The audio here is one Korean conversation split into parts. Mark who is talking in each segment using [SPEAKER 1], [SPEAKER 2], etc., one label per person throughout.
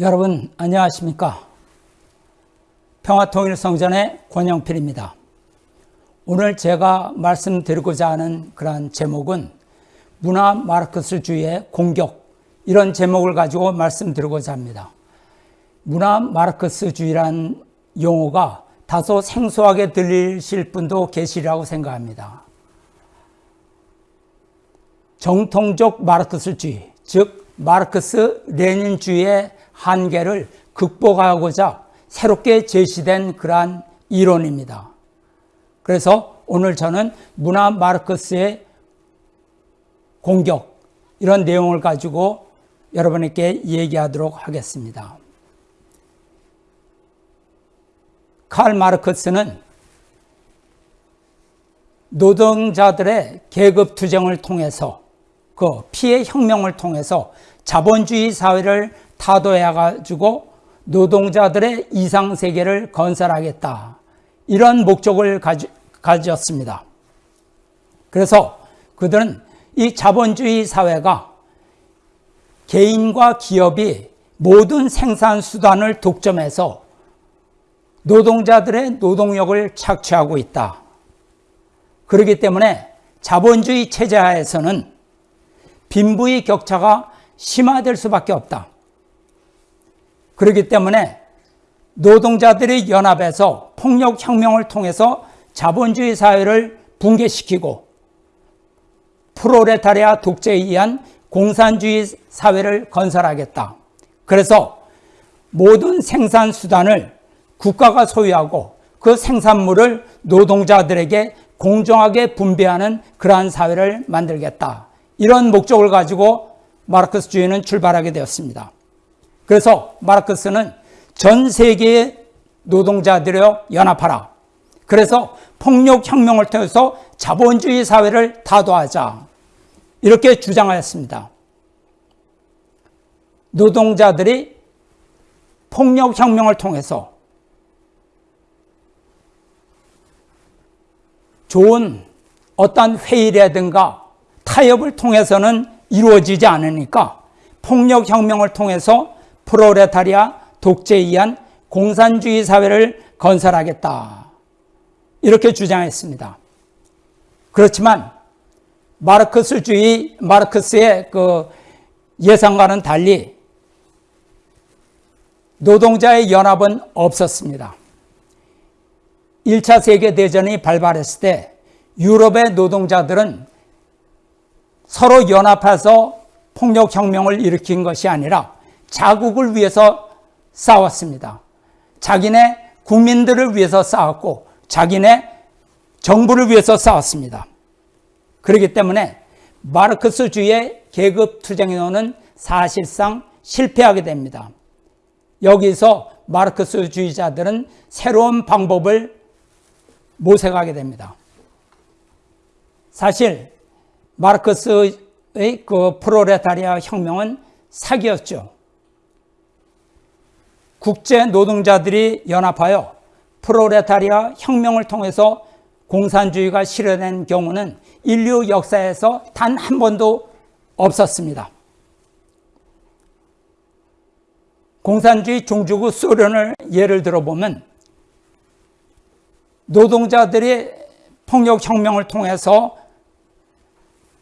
[SPEAKER 1] 여러분 안녕하십니까? 평화통일성전의 권영필입니다. 오늘 제가 말씀드리고자 하는 그러한 제목은 문화 마르크스주의의 공격 이런 제목을 가지고 말씀드리고자 합니다. 문화 마르크스주의란 용어가 다소 생소하게 들리실 분도 계시리라고 생각합니다. 정통적 마르크스주의 즉 마르크스 레닌주의의 한계를 극복하고자 새롭게 제시된 그러한 이론입니다. 그래서 오늘 저는 문화 마르크스의 공격 이런 내용을 가지고 여러분에게 얘기하도록 하겠습니다. 칼 마르크스는 노동자들의 계급 투쟁을 통해서 그 피해 혁명을 통해서 자본주의 사회를 타도해가지고 노동자들의 이상세계를 건설하겠다. 이런 목적을 가지, 가졌습니다. 그래서 그들은 이 자본주의 사회가 개인과 기업이 모든 생산 수단을 독점해서 노동자들의 노동력을 착취하고 있다. 그렇기 때문에 자본주의 체제하에서는 빈부의 격차가 심화될 수밖에 없다. 그렇기 때문에 노동자들이 연합해서 폭력혁명을 통해서 자본주의 사회를 붕괴시키고 프로레타리아 독재에 의한 공산주의 사회를 건설하겠다. 그래서 모든 생산 수단을 국가가 소유하고 그 생산물을 노동자들에게 공정하게 분배하는 그러한 사회를 만들겠다. 이런 목적을 가지고 마르크스주의는 출발하게 되었습니다. 그래서 마르크스는 전 세계의 노동자들여 연합하라. 그래서 폭력혁명을 통해서 자본주의 사회를 타도하자. 이렇게 주장하였습니다. 노동자들이 폭력혁명을 통해서 좋은 어떤 회의라든가 타협을 통해서는 이루어지지 않으니까 폭력혁명을 통해서 프로레타리아 독재에 의한 공산주의 사회를 건설하겠다. 이렇게 주장했습니다. 그렇지만 마르크스주의, 마르크스의 그 예상과는 달리 노동자의 연합은 없었습니다. 1차 세계대전이 발발했을 때 유럽의 노동자들은 서로 연합해서 폭력혁명을 일으킨 것이 아니라 자국을 위해서 싸웠습니다. 자기네 국민들을 위해서 싸웠고 자기네 정부를 위해서 싸웠습니다. 그렇기 때문에 마르크스주의의 계급투쟁론은 사실상 실패하게 됩니다. 여기서 마르크스주의자들은 새로운 방법을 모색하게 됩니다. 사실 마르크스의 그 프로레타리아 혁명은 사기였죠. 국제 노동자들이 연합하여 프로레타리아 혁명을 통해서 공산주의가 실현된 경우는 인류 역사에서 단 한 번도 없었습니다. 공산주의 종주국 소련을 예를 들어보면 노동자들이 폭력혁명을 통해서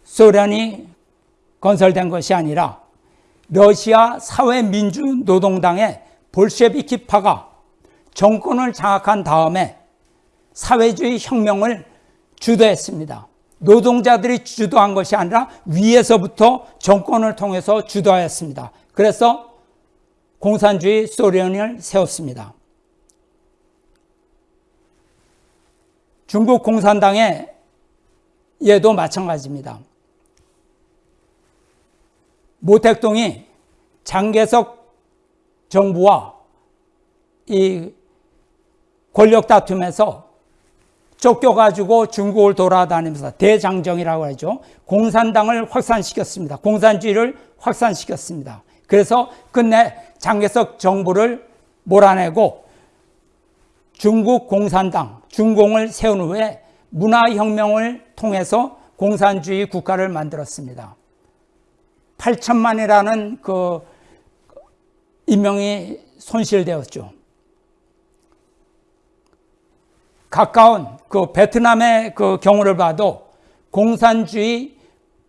[SPEAKER 1] 소련이 건설된 것이 아니라 러시아 사회민주노동당의 볼셰비키파가 정권을 장악한 다음에 사회주의 혁명을 주도했습니다. 노동자들이 주도한 것이 아니라 위에서부터 정권을 통해서 주도하였습니다. 그래서 공산주의 소련을 세웠습니다. 중국 공산당의 얘도 마찬가지입니다. 모택동이 장개석 정부와 이 권력 다툼에서 쫓겨가지고 중국을 돌아다니면서 대장정이라고 하죠. 공산당을 확산시켰습니다. 공산주의를 확산시켰습니다. 그래서 끝내 장개석 정부를 몰아내고 중국 공산당, 중공을 세운 후에 문화혁명을 통해서 공산주의 국가를 만들었습니다. 8천만이라는 그 인명이 손실되었죠. 가까운 그 베트남의 그 경우를 봐도 공산주의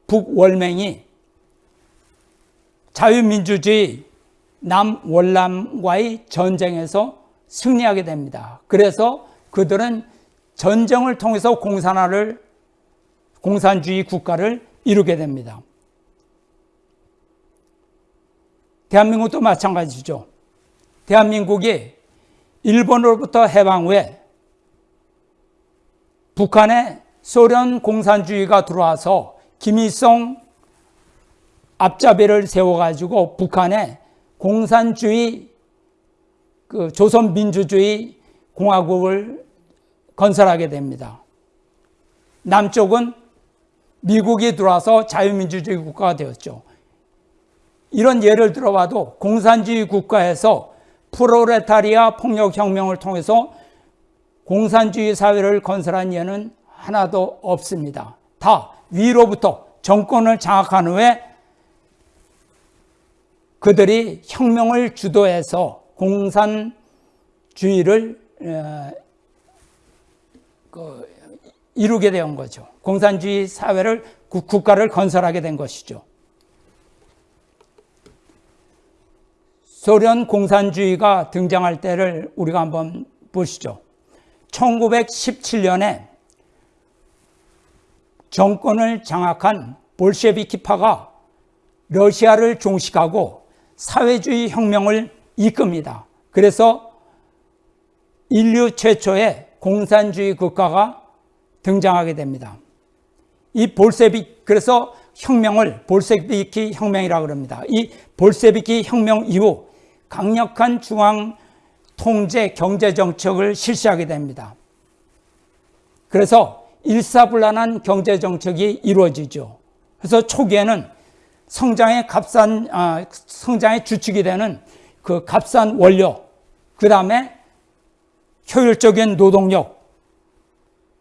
[SPEAKER 1] 북월맹이 자유민주주의 남월남과의 전쟁에서 승리하게 됩니다. 그래서 그들은 전쟁을 통해서 공산화를 공산주의 국가를 이루게 됩니다. 대한민국도 마찬가지죠. 대한민국이 일본으로부터 해방 후에 북한에 소련 공산주의가 들어와서 김일성 앞잡이를 세워가지고 북한에 공산주의 그 조선민주주의 공화국을 건설하게 됩니다. 남쪽은 미국이 들어와서 자유민주주의 국가가 되었죠. 이런 예를 들어봐도 공산주의 국가에서 프로레타리아 폭력혁명을 통해서 공산주의 사회를 건설한 예는 하나도 없습니다. 다 위로부터 정권을 장악한 후에 그들이 혁명을 주도해서 공산주의를 그 이루게 된 거죠. 공산주의 사회를 국가를 건설하게 된 것이죠. 소련 공산주의가 등장할 때를 우리가 한번 보시죠. 1917년에 정권을 장악한 볼셰비키파가 러시아를 종식하고 사회주의 혁명을 이끕니다. 그래서 인류 최초의 공산주의 국가가 등장하게 됩니다. 이 볼세비 그래서 혁명을 볼세비키 혁명이라고 합니다. 이 볼세비키 혁명 이후 강력한 중앙 통제 경제 정책을 실시하게 됩니다. 그래서 일사불란한 경제 정책이 이루어지죠. 그래서 초기에는 성장의 값싼 아, 성장의 주축이 되는 그 값싼 원료, 그 다음에 효율적인 노동력,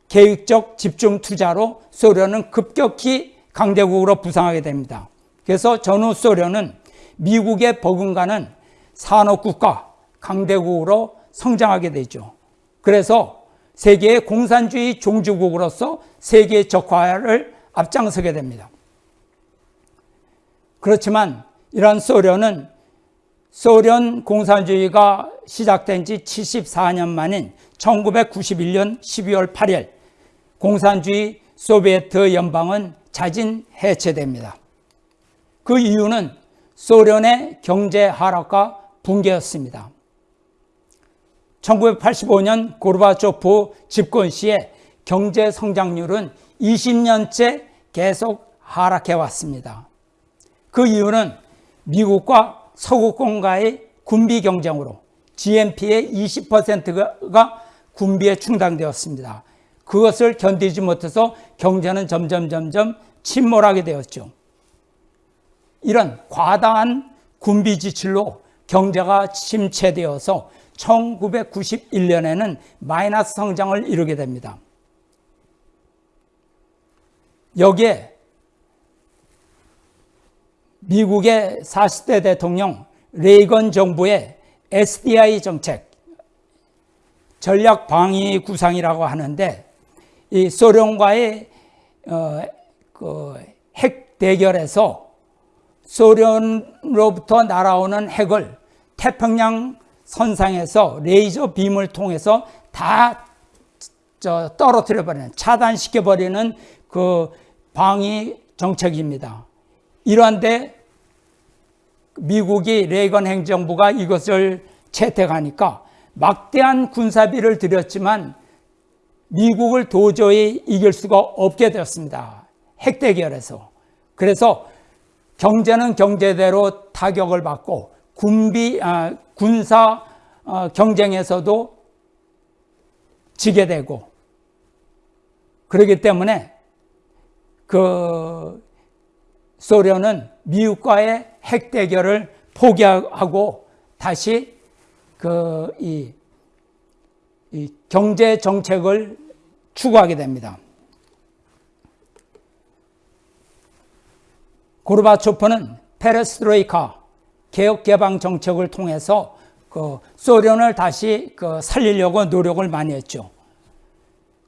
[SPEAKER 1] 계획적 집중 투자로 소련은 급격히 강대국으로 부상하게 됩니다. 그래서 전후 소련은 미국의 버금가는 산업국가, 강대국으로 성장하게 되죠. 그래서 세계의 공산주의 종주국으로서 세계 적화를 앞장서게 됩니다. 그렇지만 이러한 소련은 소련 공산주의가 시작된 지 74년 만인 1991년 12월 8일 공산주의 소비에트 연방은 자진 해체됩니다. 그 이유는 소련의 경제 하락과 붕괴였습니다. 1985년 고르바초프 집권 시에 경제 성장률은 20년째 계속 하락해 왔습니다. 그 이유는 미국과 서구권과의 군비 경쟁으로 GNP의 20%가 군비에 충당되었습니다. 그것을 견디지 못해서 경제는 점점 점점 침몰하게 되었죠. 이런 과다한 군비 지출로 경제가 침체되어서 1991년에는 마이너스 성장을 이루게 됩니다. 여기에 미국의 40대 대통령 레이건 정부의 SDI 정책, 전략 방위 구상이라고 하는데 이 소련과의 어, 그 핵 대결에서 소련으로부터 날아오는 핵을 태평양 선상에서 레이저 빔을 통해서 다 떨어뜨려 버리는 차단시켜 버리는 그 방위 정책입니다. 이러한데 미국이 레이건 행정부가 이것을 채택하니까 막대한 군사비를 들였지만 미국을 도저히 이길 수가 없게 되었습니다. 핵대결에서. 그래서 경제는 경제대로 타격을 받고 군비 아, 군사 어, 경쟁에서도 지게 되고 그렇기 때문에 그 소련은 미국과의 핵 대결을 포기하고 다시 그이 이 경제 정책을 추구하게 됩니다. 고르바초프는 페레스트로이카 개혁 개방 정책을 통해서 그 소련을 다시 그 살리려고 노력을 많이 했죠.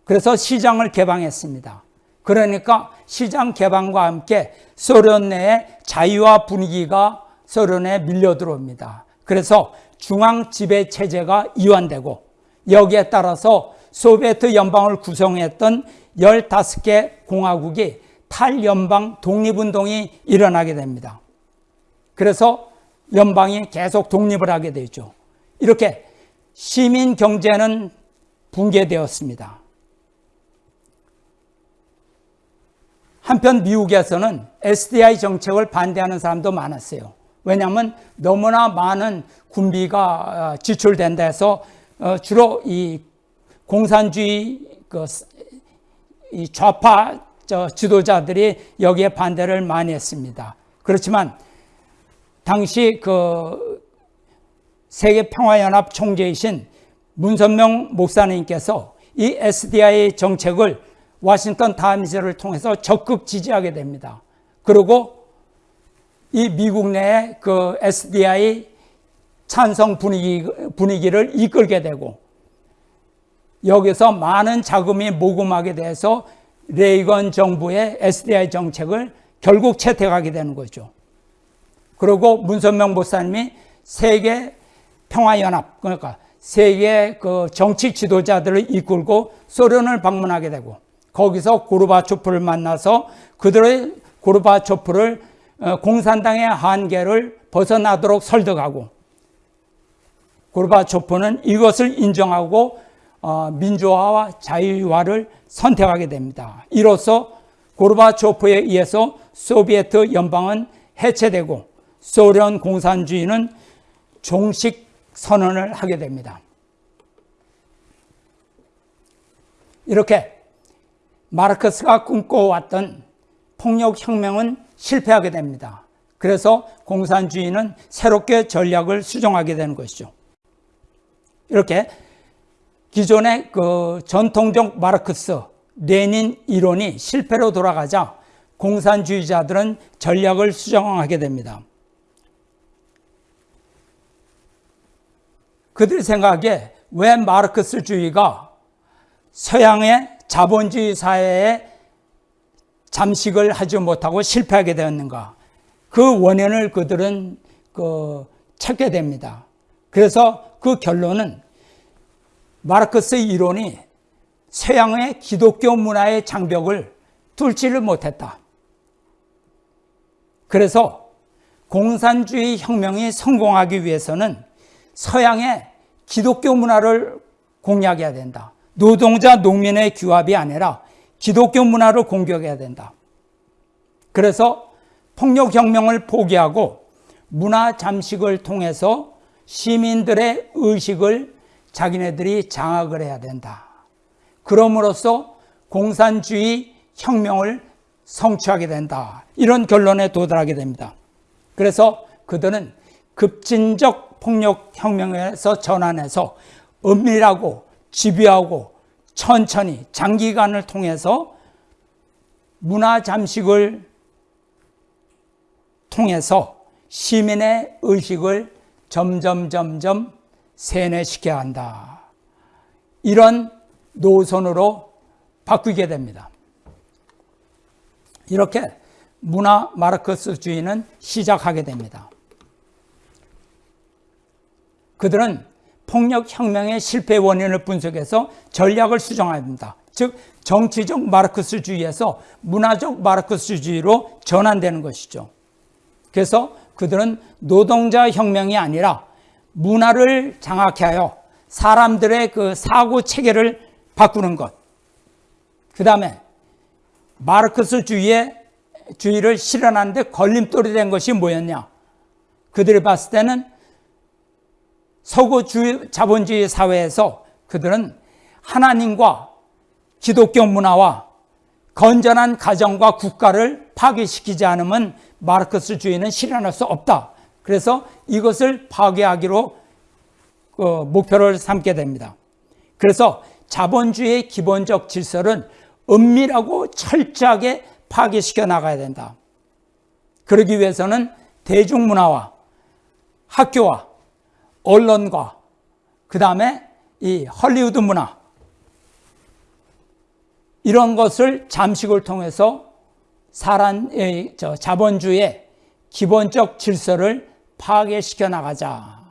[SPEAKER 1] 그래서 시장을 개방했습니다. 그러니까 시장 개방과 함께 소련 내에 자유화 분위기가 소련에 밀려 들어옵니다. 그래서 중앙 지배 체제가 이완되고 여기에 따라서 소비에트 연방을 구성했던 15개 공화국이 탈연방 독립운동이 일어나게 됩니다. 그래서 연방이 계속 독립을 하게 되죠. 이렇게 시민 경제는 붕괴되었습니다. 한편 미국에서는 SDI 정책을 반대하는 사람도 많았어요. 왜냐하면 너무나 많은 군비가 어, 지출된다 해서 어, 주로 이 공산주의 그 좌파 지도자들이 여기에 반대를 많이 했습니다. 그렇지만 당시 그 세계 평화 연합 총재이신 문선명 목사님께서 이 SDI 정책을 워싱턴 타임즈를 통해서 적극 지지하게 됩니다. 그리고 이 미국 내의 그 SDI 찬성 분위기, 분위기를 이끌게 되고 여기서 많은 자금이 모금하게 돼서 레이건 정부의 SDI 정책을 결국 채택하게 되는 거죠. 그리고 문선명 목사님이 세계 평화연합 그러니까 세계 그 정치 지도자들을 이끌고 소련을 방문하게 되고 거기서 고르바초프를 만나서 그들의 고르바초프를 어, 공산당의 한계를 벗어나도록 설득하고 고르바초프는 이것을 인정하고 어, 민주화와 자유화를 선택하게 됩니다. 이로써 고르바초프에 의해서 소비에트 연방은 해체되고 소련 공산주의는 종식 선언을 하게 됩니다. 이렇게 마르크스가 꿈꿔왔던 폭력혁명은 실패하게 됩니다. 그래서 공산주의는 새롭게 전략을 수정하게 되는 것이죠. 이렇게 기존의 그 전통적 마르크스, 레닌 이론이 실패로 돌아가자 공산주의자들은 전략을 수정하게 됩니다. 그들 생각에 왜 마르크스주의가 서양의 자본주의 사회에 잠식을 하지 못하고 실패하게 되었는가. 그 원인을 그들은 그 찾게 됩니다. 그래서 그 결론은 마르크스의 이론이 서양의 기독교 문화의 장벽을 뚫지를 못했다. 그래서 공산주의 혁명이 성공하기 위해서는 서양의 기독교 문화를 공략해야 된다. 노동자 농민의 규합이 아니라 기독교 문화를 공격해야 된다. 그래서 폭력혁명을 포기하고 문화 잠식을 통해서 시민들의 의식을 자기네들이 장악을 해야 된다. 그럼으로써 공산주의 혁명을 성취하게 된다. 이런 결론에 도달하게 됩니다. 그래서 그들은 급진적 폭력 혁명에서 전환해서 은밀하고 집요하고 천천히 장기간을 통해서 문화 잠식을 통해서 시민의 의식을 점점 점점 세뇌시켜야 한다. 이런 노선으로 바뀌게 됩니다. 이렇게 문화 마르크스주의는 시작하게 됩니다. 그들은 폭력혁명의 실패 원인을 분석해서 전략을 수정합니다. 즉 정치적 마르크스주의에서 문화적 마르크스주의로 전환되는 것이죠. 그래서 그들은 노동자 혁명이 아니라 문화를 장악하여 사람들의 그 사고 체계를 바꾸는 것. 그 다음에 마르크스 주의의 주의를 실현하는데 걸림돌이 된 것이 뭐였냐? 그들이 봤을 때는 서구 자본주의 사회에서 그들은 하나님과 기독교 문화와 건전한 가정과 국가를 파괴시키지 않으면 마르크스 주의는 실현할 수 없다. 그래서 이것을 파괴하기로 그 목표를 삼게 됩니다. 그래서 자본주의의 기본적 질서는 은밀하고 철저하게 파괴시켜 나가야 된다. 그러기 위해서는 대중문화와 학교와 언론과 그 다음에 이 헐리우드 문화 이런 것을 잠식을 통해서 사람의 저 자본주의의 기본적 질서를 파괴시켜 나가자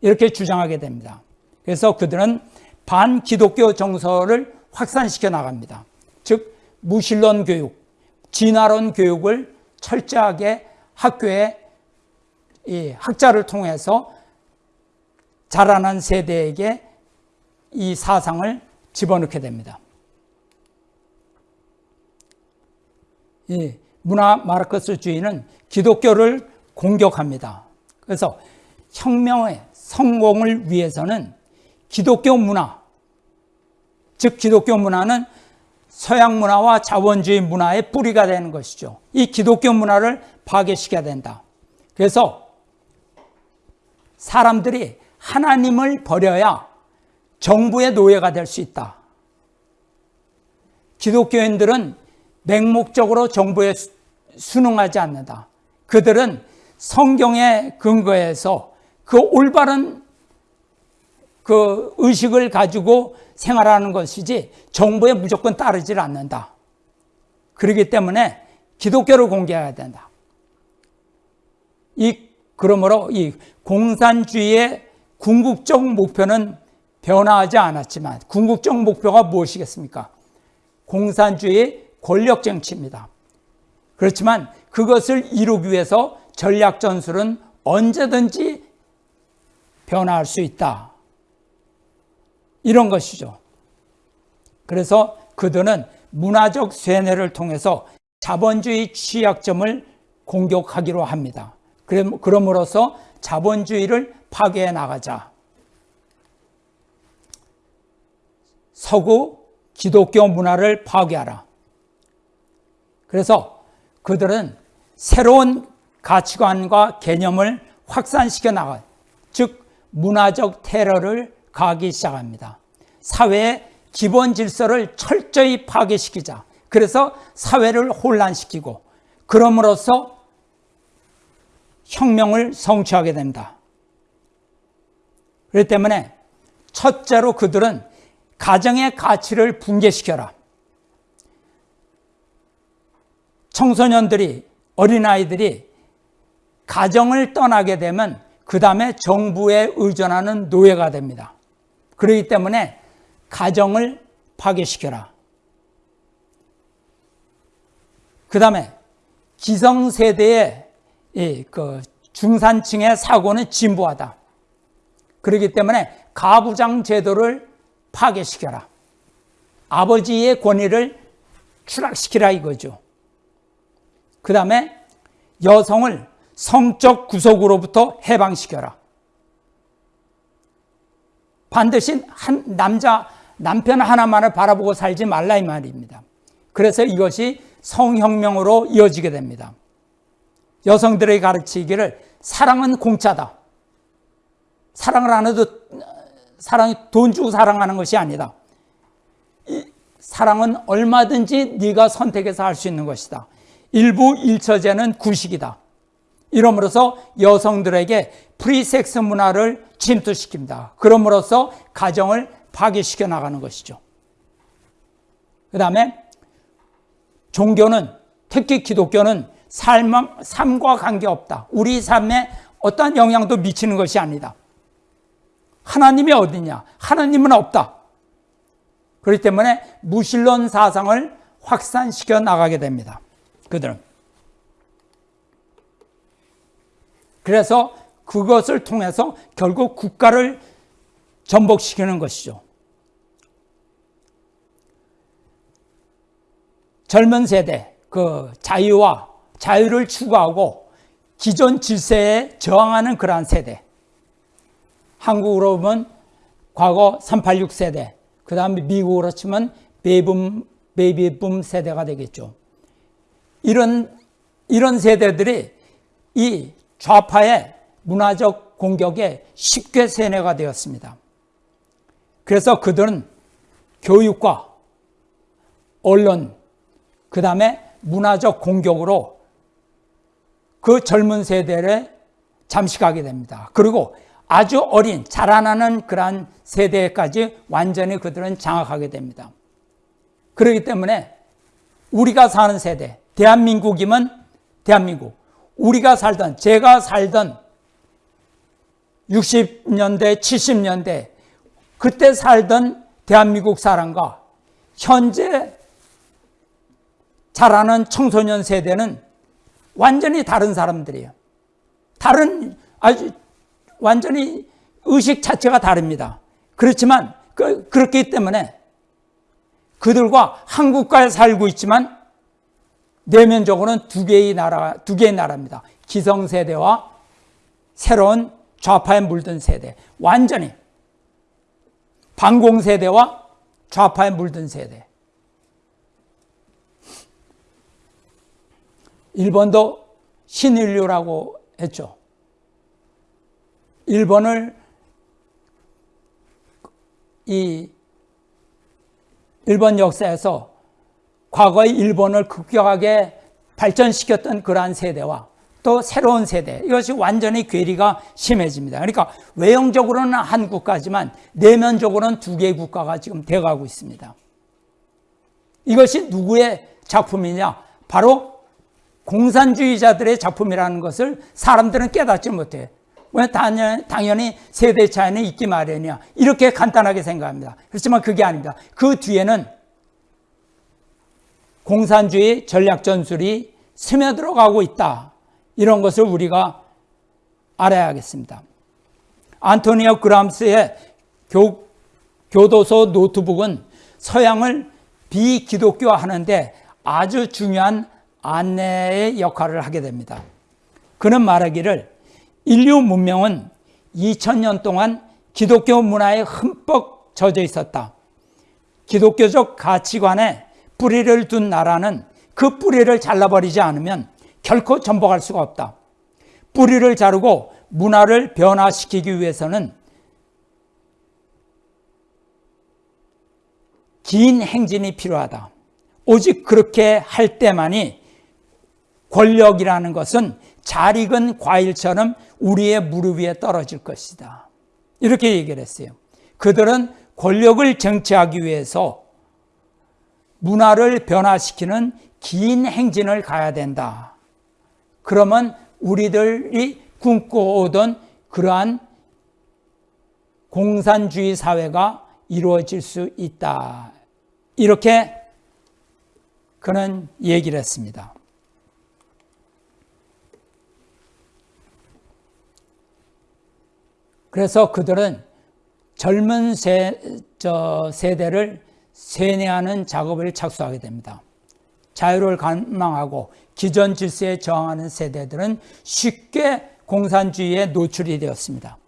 [SPEAKER 1] 이렇게 주장하게 됩니다. 그래서 그들은 반기독교 정서를 확산시켜 나갑니다. 즉 무신론 교육, 진화론 교육을 철저하게 학교에 이 학자를 통해서 자라난 세대에게 이 사상을 집어넣게 됩니다. 이 문화 마르크스주의는 기독교를 공격합니다. 그래서 혁명의 성공을 위해서는 기독교 문화, 즉 기독교 문화는 서양 문화와 자본주의 문화의 뿌리가 되는 것이죠. 이 기독교 문화를 파괴시켜야 된다. 그래서 사람들이 하나님을 버려야 정부의 노예가 될 수 있다. 기독교인들은 맹목적으로 정부에 순응하지 않는다. 그들은 성경에 근거해서 그 올바른 그 의식을 가지고 생활하는 것이지 정부에 무조건 따르질 않는다. 그렇기 때문에 기독교를 공개해야 된다. 이 그러므로 이 공산주의의 궁극적 목표는 변화하지 않았지만 궁극적 목표가 무엇이겠습니까? 공산주의 권력 정치입니다. 그렇지만 그것을 이루기 위해서 전략 전술은 언제든지 변화할 수 있다. 이런 것이죠. 그래서 그들은 문화적 쇠뇌를 통해서 자본주의 취약점을 공격하기로 합니다. 그럼으로써 자본주의를 파괴해 나가자. 서구 기독교 문화를 파괴하라. 그래서 그들은 새로운 가치관과 개념을 확산시켜 나가, 즉 문화적 테러를 가기 시작합니다. 사회의 기본 질서를 철저히 파괴시키자. 그래서 사회를 혼란시키고 그럼으로써 혁명을 성취하게 됩니다. 그렇기 때문에 첫째로 그들은 가정의 가치를 붕괴시켜라. 청소년들이, 어린아이들이 가정을 떠나게 되면 그 다음에 정부에 의존하는 노예가 됩니다. 그렇기 때문에 가정을 파괴시켜라. 그 다음에 기성세대의 그 중산층의 사고는 진보하다. 그렇기 때문에 가부장 제도를 파괴시켜라. 아버지의 권위를 추락시키라 이거죠. 그 다음에 여성을 성적 구속으로부터 해방시켜라. 반드시 한 남자 남편 하나만을 바라보고 살지 말라 이 말입니다. 그래서 이것이 성혁명으로 이어지게 됩니다. 여성들에게 가르치기를 사랑은 공짜다. 사랑을 안 해도 사랑이 돈 주고 사랑하는 것이 아니다. 사랑은 얼마든지 네가 선택해서 할 수 있는 것이다. 일부 일처제는 구식이다. 이러므로써 여성들에게 프리섹스 문화를 침투시킵니다. 그럼으로써 가정을 파괴시켜 나가는 것이죠. 그 다음에 종교는 특히 기독교는 삶, 삶과 관계없다. 우리 삶에 어떠한 영향도 미치는 것이 아니다. 하나님이 어디냐? 하나님은 없다. 그렇기 때문에 무신론 사상을 확산시켜 나가게 됩니다. 그들은. 그래서 그것을 통해서 결국 국가를 전복시키는 것이죠. 젊은 세대, 그 자유와 자유를 추구하고 기존 질서에 저항하는 그러한 세대. 한국으로 보면 과거 386 세대, 그 다음에 미국으로 치면 베이붐, 베이비붐 세대가 되겠죠. 이런, 이런 세대들이 이 좌파의 문화적 공격에 쉽게 세뇌가 되었습니다. 그래서 그들은 교육과 언론, 그 다음에 문화적 공격으로 그 젊은 세대를 잠식하게 됩니다. 그리고 아주 어린 자라나는 그러한 세대까지 완전히 그들은 장악하게 됩니다. 그렇기 때문에 우리가 사는 세대, 대한민국이면 대한민국, 우리가 살던, 제가 살던 60년대, 70년대, 그때 살던 대한민국 사람과 현재 자라는 청소년 세대는 완전히 다른 사람들이에요. 다른, 아주 완전히 의식 자체가 다릅니다. 그렇지만, 그, 그렇기 때문에 그들과 한국가에 살고 있지만 내면적으로는 두 개의 나라, 두 개의 나라입니다. 기성세대와 새로운 좌파에 물든 세대. 완전히. 반공세대와 좌파에 물든 세대. 일본도 신인류라고 했죠. 일본을 이 일본 역사에서 과거의 일본을 급격하게 발전시켰던 그러한 세대와 또 새로운 세대 이것이 완전히 괴리가 심해집니다. 그러니까 외형적으로는 한 국가지만 내면적으로는 두 개의 국가가 지금 되어가고 있습니다. 이것이 누구의 작품이냐? 바로 공산주의자들의 작품이라는 것을 사람들은 깨닫지 못해. 왜 당연히 세대 차이는 있기 마련이야. 이렇게 간단하게 생각합니다. 그렇지만 그게 아닙니다. 그 뒤에는 공산주의 전략 전술이 스며들어가고 있다. 이런 것을 우리가 알아야겠습니다. 안토니오 그람스의 교, 교도소 노트북은 서양을 비기독교화하는데 아주 중요한 안내의 역할을 하게 됩니다. 그는 말하기를 인류 문명은 2000년 동안 기독교 문화에 흠뻑 젖어 있었다. 기독교적 가치관에 뿌리를 둔 나라는 그 뿌리를 잘라버리지 않으면 결코 전복할 수가 없다. 뿌리를 자르고 문화를 변화시키기 위해서는 긴 행진이 필요하다. 오직 그렇게 할 때만이 권력이라는 것은 잘 익은 과일처럼 우리의 무릎 위에 떨어질 것이다. 이렇게 얘기를 했어요. 그들은 권력을 쟁취하기 위해서 문화를 변화시키는 긴 행진을 가야 된다. 그러면 우리들이 꿈꿔오던 그러한 공산주의 사회가 이루어질 수 있다. 이렇게 그는 얘기를 했습니다. 그래서 그들은 젊은 세, 저 세대를 세뇌하는 작업을 착수하게 됩니다. 자유를 갈망하고 기존 질서에 저항하는 세대들은 쉽게 공산주의에 노출이 되었습니다.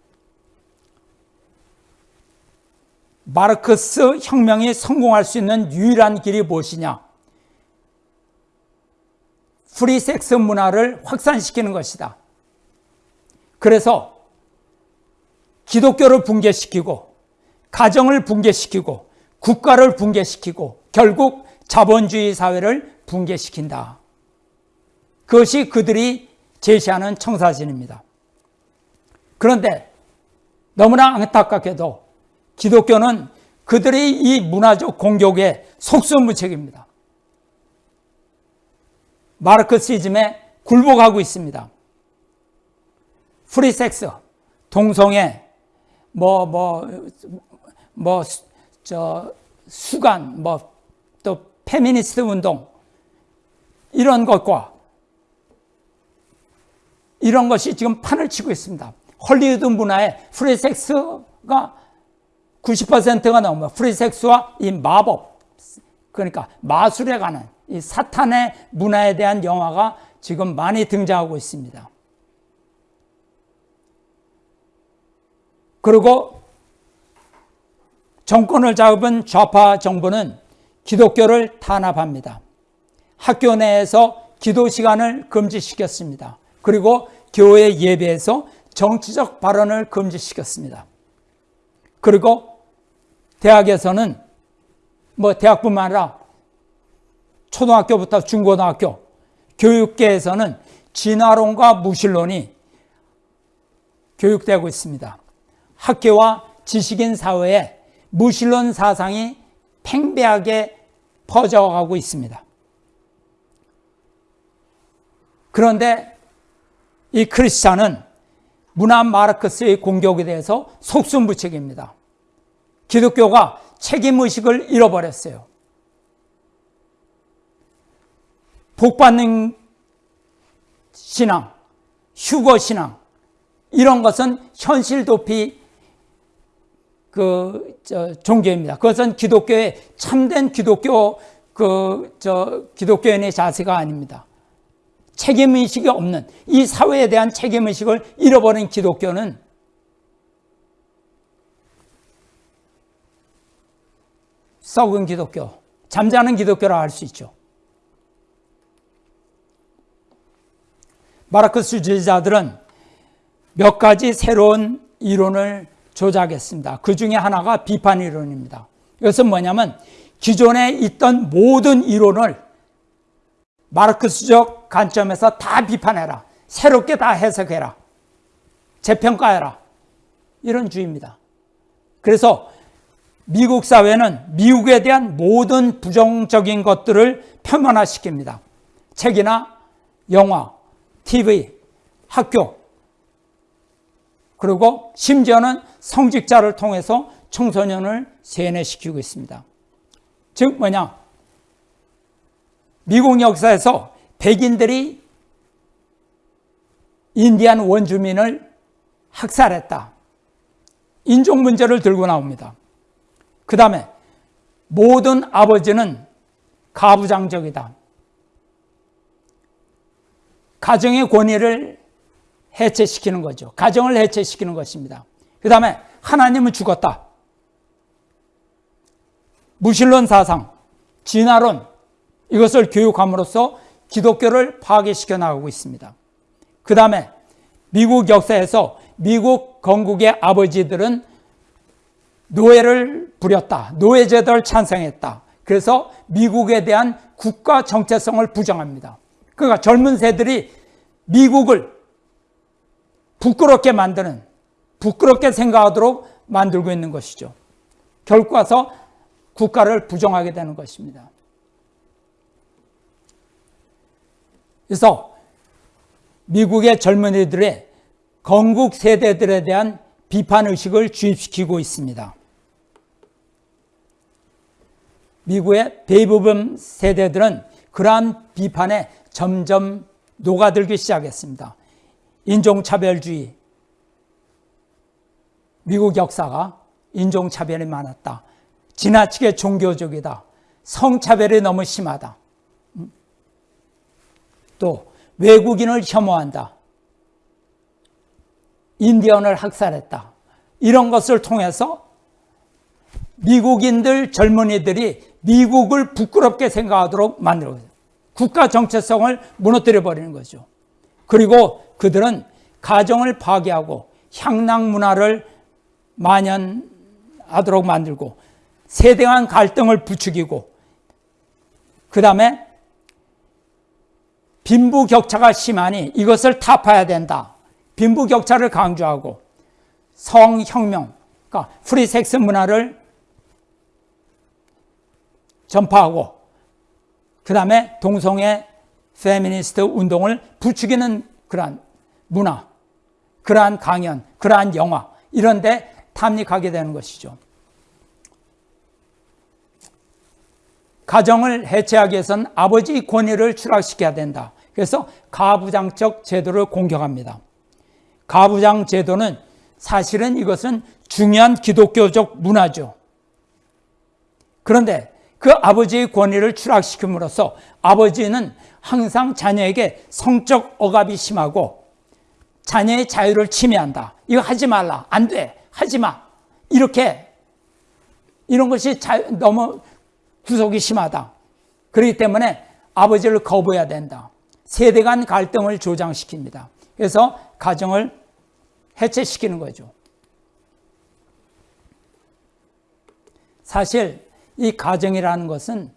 [SPEAKER 1] 마르크스 혁명이 성공할 수 있는 유일한 길이 무엇이냐? 프리섹스 문화를 확산시키는 것이다. 그래서 기독교를 붕괴시키고 가정을 붕괴시키고 국가를 붕괴시키고 결국 자본주의 사회를 붕괴시킨다. 그것이 그들이 제시하는 청사진입니다. 그런데 너무나 안타깝게도 기독교는 그들의 이 문화적 공격에 속수무책입니다. 마르크시즘에 굴복하고 있습니다. 프리섹스, 동성애, 뭐, 뭐, 뭐, 저, 수간, 뭐, 또, 페미니스트 운동, 이런 것과 이런 것이 지금 판을 치고 있습니다. 헐리우드 문화에 프리섹스가 90%가 넘어요. 프리섹스와 이 마법, 그러니까 마술에 관한 이 사탄의 문화에 대한 영화가 지금 많이 등장하고 있습니다. 그리고 정권을 잡은 좌파 정부는 기독교를 탄압합니다. 학교 내에서 기도 시간을 금지시켰습니다. 그리고 교회 예배에서 정치적 발언을 금지시켰습니다. 그리고 대학에서는 뭐 대학뿐만 아니라 초등학교부터 중고등학교 교육계에서는 진화론과 무신론이 교육되고 있습니다. 학교와 지식인 사회에 무신론 사상이 팽배하게 퍼져가고 있습니다. 그런데 이 크리스찬은 문화 마르크스의 공격에 대해서 속수무책입니다. 기독교가 책임의식을 잃어버렸어요. 복받는 신앙, 휴거 신앙, 이런 것은 현실 도피 그, 저, 종교입니다. 그것은 기독교의 참된 기독교, 그, 저, 기독교인의 자세가 아닙니다. 책임의식이 없는, 이 사회에 대한 책임의식을 잃어버린 기독교는 썩은 기독교, 잠자는 기독교라 할 수 있죠. 마르크스 주의자들은 몇 가지 새로운 이론을 조작했습니다. 그 중에 하나가 비판 이론입니다. 이것은 뭐냐면 기존에 있던 모든 이론을 마르크스적 관점에서 다 비판해라. 새롭게 다 해석해라. 재평가해라. 이런 주의입니다. 그래서 미국 사회는 미국에 대한 모든 부정적인 것들을 표면화시킵니다. 책이나 영화, TV, 학교, 그리고 심지어는 성직자를 통해서 청소년을 세뇌시키고 있습니다. 즉 뭐냐? 미국 역사에서 백인들이 인디안 원주민을 학살했다. 인종 문제를 들고 나옵니다. 그 다음에 모든 아버지는 가부장적이다. 가정의 권위를 해체시키는 거죠. 가정을 해체시키는 것입니다. 그 다음에 하나님은 죽었다. 무신론 사상, 진화론 이것을 교육함으로써 기독교를 파괴시켜 나가고 있습니다. 그 다음에 미국 역사에서 미국 건국의 아버지들은 노예를 부렸다. 노예제도를 찬성했다. 그래서 미국에 대한 국가 정체성을 부정합니다. 그러니까 젊은 세들이 미국을 부끄럽게 만드는, 부끄럽게 생각하도록 만들고 있는 것이죠. 결국 가서 국가를 부정하게 되는 것입니다. 그래서 미국의 젊은이들의 건국 세대들에 대한 비판 의식을 주입시키고 있습니다. 미국의 대부분 세대들은 그러한 비판에 점점 녹아들기 시작했습니다. 인종차별주의. 미국 역사가 인종차별이 많았다. 지나치게 종교적이다. 성차별이 너무 심하다. 음? 또 외국인을 혐오한다. 인디언을 학살했다. 이런 것을 통해서 미국인들 젊은이들이 미국을 부끄럽게 생각하도록 만들어 국가 정체성을 무너뜨려 버리는 거죠. 그리고 그들은 가정을 파괴하고 향락 문화를 만연하도록 만들고 세대 간 갈등을 부추기고 그 다음에 빈부격차가 심하니 이것을 타파해야 된다. 빈부격차를 강조하고 성혁명, 그러니까 프리섹스 문화를 전파하고 그 다음에 동성애 페미니스트 운동을 부추기는 그러한 문화, 그러한 강연, 그러한 영화 이런 데 탐닉하게 되는 것이죠. 가정을 해체하기 위해서는 아버지 권위를 추락시켜야 된다. 그래서 가부장적 제도를 공격합니다. 가부장 제도는 사실은 이것은 중요한 기독교적 문화죠. 그런데 그 아버지의 권위를 추락시킴으로써 아버지는 항상 자녀에게 성적 억압이 심하고 자녀의 자유를 침해한다. 이거 하지 말라. 안 돼. 하지 마. 이렇게 이런 것이 자, 너무 구속이 심하다. 그렇기 때문에 아버지를 거부해야 된다. 세대 간 갈등을 조장시킵니다. 그래서 가정을 해체시키는 거죠. 사실 이 가정이라는 것은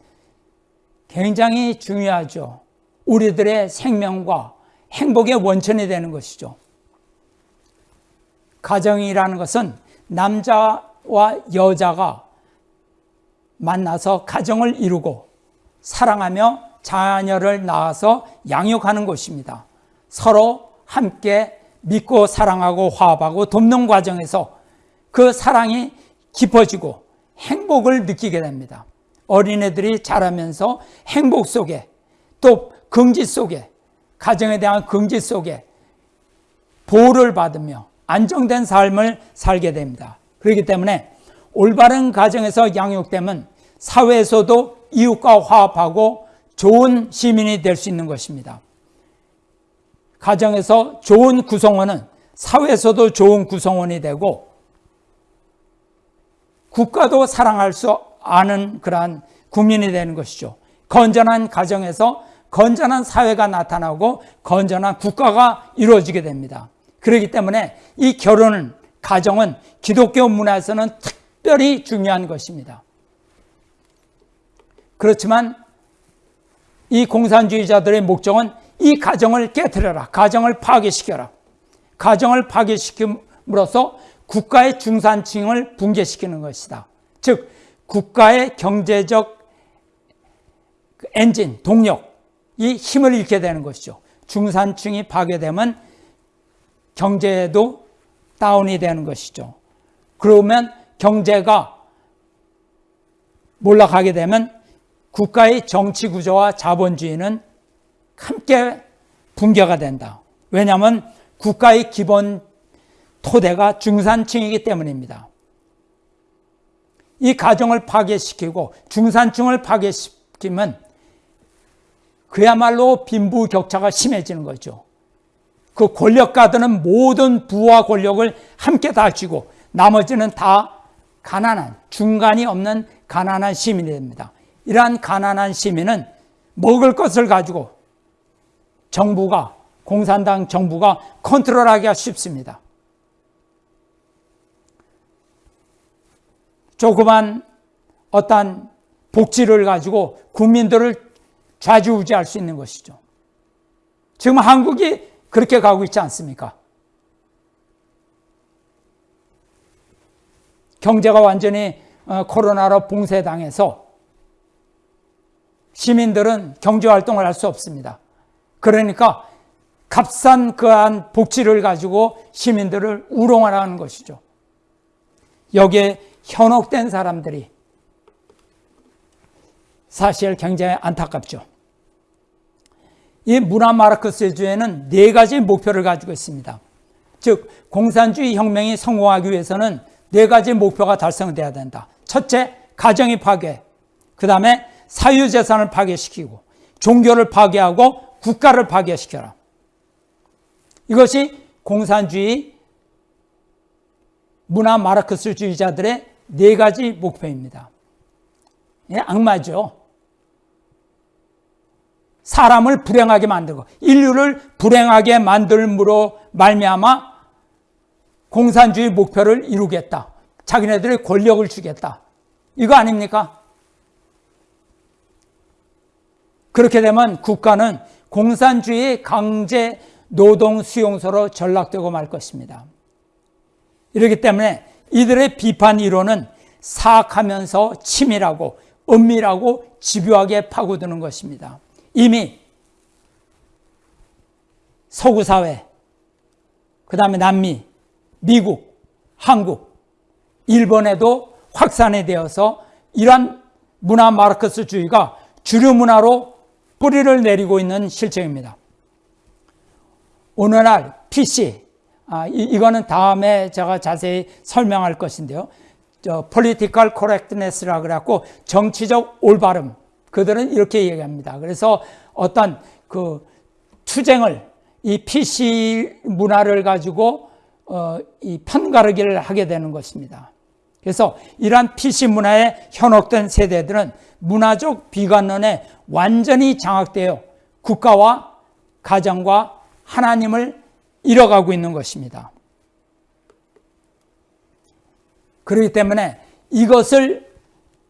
[SPEAKER 1] 굉장히 중요하죠. 우리들의 생명과 행복의 원천이 되는 것이죠. 가정이라는 것은 남자와 여자가 만나서 가정을 이루고 사랑하며 자녀를 낳아서 양육하는 곳입니다. 서로 함께 믿고 사랑하고 화합하고 돕는 과정에서 그 사랑이 깊어지고 행복을 느끼게 됩니다. 어린애들이 자라면서 행복 속에 또 긍지 속에 가정에 대한 긍지 속에 보호를 받으며 안정된 삶을 살게 됩니다. 그렇기 때문에 올바른 가정에서 양육되면 사회에서도 이웃과 화합하고 좋은 시민이 될 수 있는 것입니다. 가정에서 좋은 구성원은 사회에서도 좋은 구성원이 되고 국가도 사랑할 수 아는 그러한 국민이 되는 것이죠. 건전한 가정에서 건전한 사회가 나타나고 건전한 국가가 이루어지게 됩니다. 그렇기 때문에 이 결혼은 가정은 기독교 문화에서는 특별히 중요한 것입니다. 그렇지만 이 공산주의자들의 목적은 이 가정을 깨뜨려라. 가정을 파괴시켜라. 가정을 파괴시킴으로써 국가의 중산층을 붕괴시키는 것이다. 즉 국가의 경제적 엔진, 동력이 힘을 잃게 되는 것이죠. 중산층이 파괴되면 경제도 다운이 되는 것이죠. 그러면 경제가 몰락하게 되면 국가의 정치 구조와 자본주의는 함께 붕괴가 된다. 왜냐하면 국가의 기본 토대가 중산층이기 때문입니다. 이 가정을 파괴시키고 중산층을 파괴시키면 그야말로 빈부격차가 심해지는 거죠. 그 권력가들은 모든 부와 권력을 함께 다 쥐고 나머지는 다 가난한 중간이 없는 가난한 시민이 됩니다. 이러한 가난한 시민은 먹을 것을 가지고 정부가 공산당 정부가 컨트롤하기가 쉽습니다. 조그만 어떤 복지를 가지고 국민들을 좌지우지할 수 있는 것이죠. 지금 한국이 그렇게 가고 있지 않습니까? 경제가 완전히 어, 코로나로 봉쇄당해서 시민들은 경제활동을 할 수 없습니다. 그러니까 값싼 그한 복지를 가지고 시민들을 우롱하라는 것이죠. 여기에 현혹된 사람들이 사실 굉장히 안타깝죠. 이 문화 마르크스주의는 네 가지 목표를 가지고 있습니다. 즉 공산주의 혁명이 성공하기 위해서는 네 가지 목표가 달성돼야 된다. 첫째, 가정이 파괴. 그 다음에 사유재산을 파괴시키고 종교를 파괴하고 국가를 파괴시켜라. 이것이 공산주의 문화 마르크스주의자들의 네 가지 목표입니다. 예, 악마죠. 사람을 불행하게 만들고 인류를 불행하게 만들므로 말미암아 공산주의 목표를 이루겠다. 자기네들의 권력을 주겠다. 이거 아닙니까? 그렇게 되면 국가는 공산주의 강제 노동 수용소로 전락되고 말 것입니다. 이렇기 때문에 이들의 비판 이론은 사악하면서 치밀하고 은밀하고 집요하게 파고드는 것입니다. 이미 서구 사회, 그 다음에 남미, 미국, 한국, 일본에도 확산이 되어서 이러한 문화 마르크스주의가 주류 문화로 뿌리를 내리고 있는 실정입니다. 오늘날 PC, 아, 이, 거는 다음에 제가 자세히 설명할 것인데요. 저 political correctness라 그래갖고 정치적 올바름. 그들은 이렇게 얘기합니다. 그래서 어떤 그 투쟁을 이 PC 문화를 가지고 어, 이 편가르기를 하게 되는 것입니다. 그래서 이러한 PC 문화에 현혹된 세대들은 문화적 비관론에 완전히 장악되어 국가와 가정과 하나님을 잃어가고 있는 것입니다. 그렇기 때문에 이것을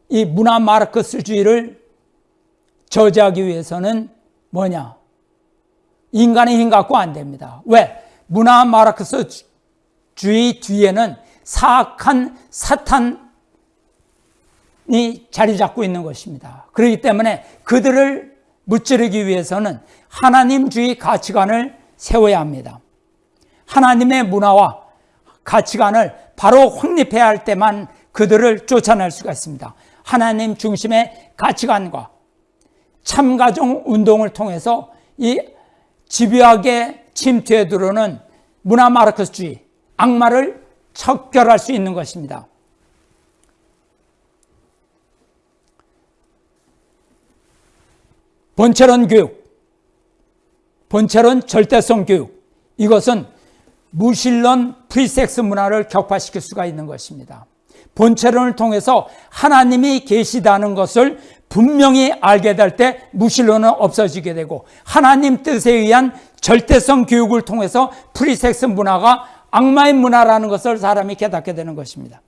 [SPEAKER 1] 이 문화 마르크스주의를 저지하기 위해서는 뭐냐? 인간의 힘 갖고 안 됩니다. 왜? 문화 마르크스 주의 뒤에는 사악한 사탄이 자리 잡고 있는 것입니다. 그렇기 때문에 그들을 무찌르기 위해서는 하나님주의 가치관을 세워야 합니다. 하나님의 문화와 가치관을 바로 확립해야 할 때만 그들을 쫓아낼 수가 있습니다. 하나님 중심의 가치관과 참가정 운동을 통해서 이 집요하게 침투해 들어오는 문화 마르크스주의, 악마를 척결할 수 있는 것입니다. 본체론 교육, 본체론 절대성 교육, 이것은 무신론 프리섹스 문화를 격파시킬 수가 있는 것입니다. 본체론을 통해서 하나님이 계시다는 것을 분명히 알게 될 때 무신론은 없어지게 되고 하나님 뜻에 의한 절대성 교육을 통해서 프리섹스 문화가 악마의 문화라는 것을 사람이 깨닫게 되는 것입니다.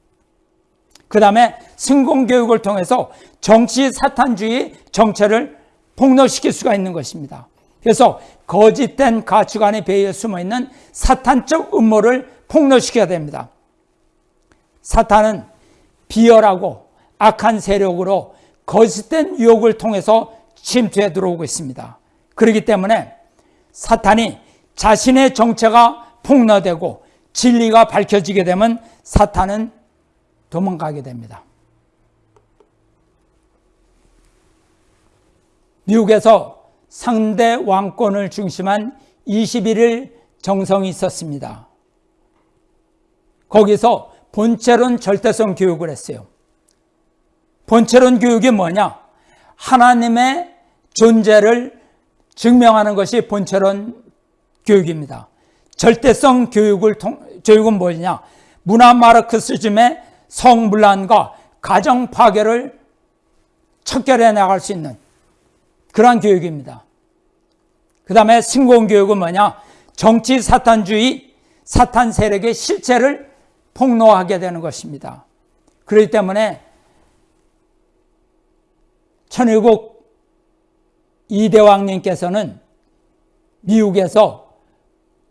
[SPEAKER 1] 그 다음에 승공교육을 통해서 정치 사탄주의 정체를 폭로시킬 수가 있는 것입니다. 그래서 거짓된 가치관의 배에 숨어있는 사탄적 음모를 폭로시켜야 됩니다. 사탄은 비열하고 악한 세력으로 거짓된 유혹을 통해서 침투해 들어오고 있습니다. 그렇기 때문에 사탄이 자신의 정체가 폭로되고 진리가 밝혀지게 되면 사탄은 도망가게 됩니다. 미국에서 상대 왕권을 중심한 21일 정성이 있었습니다. 거기서 본체론 절대성 교육을 했어요. 본체론 교육이 뭐냐? 하나님의 존재를 증명하는 것이 본체론 교육입니다. 절대성 교육을 통, 교육은 뭐냐? 문화 마르크스즘의 성불란과 가정 파괴를 척결해 나갈 수 있는 그러한 교육입니다. 그 다음에 신공 교육은 뭐냐? 정치 사탄주의, 사탄 세력의 실체를 폭로하게 되는 것입니다. 그렇기 때문에 천일국 이대왕님께서는 미국에서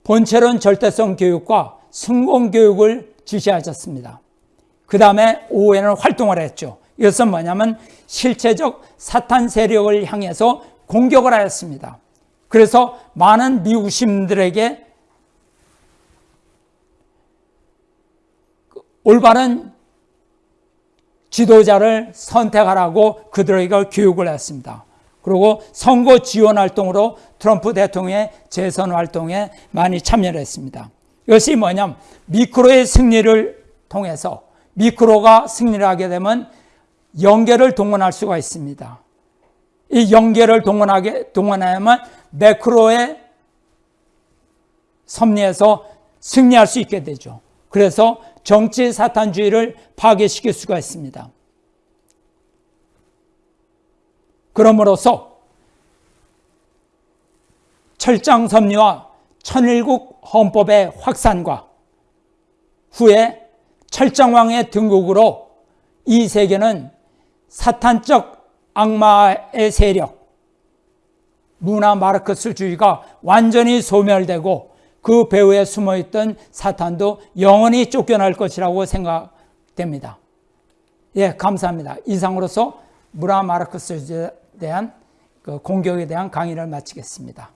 [SPEAKER 1] 본체론 절대성 교육과 성공교육을 지시하셨습니다. 그 다음에 오후에는 활동을 했죠. 이것은 뭐냐면 실체적 사탄 세력을 향해서 공격을 하였습니다. 그래서 많은 미국 시민들에게 올바른 지도자를 선택하라고 그들에게 교육을 했습니다. 그리고 선거 지원 활동으로 트럼프 대통령의 재선 활동에 많이 참여를 했습니다. 이것이 뭐냐면 미크로의 승리를 통해서 미크로가 승리를 하게 되면 연계를 동원할 수가 있습니다. 이 연계를 동원하게, 동원하면 매크로의 섭리에서 승리할 수 있게 되죠. 그래서 정치 사탄주의를 파괴시킬 수가 있습니다. 그러므로서 철장 섭리와 천일국 헌법의 확산과 후에 철장왕의 등극으로 이 세계는 사탄적 악마의 세력, 문화 마르크스주의가 완전히 소멸되고 그 배후에 숨어있던 사탄도 영원히 쫓겨날 것이라고 생각됩니다. 예, 감사합니다. 이상으로서 문화 마르크스주의에 대한 그 공격에 대한 강의를 마치겠습니다.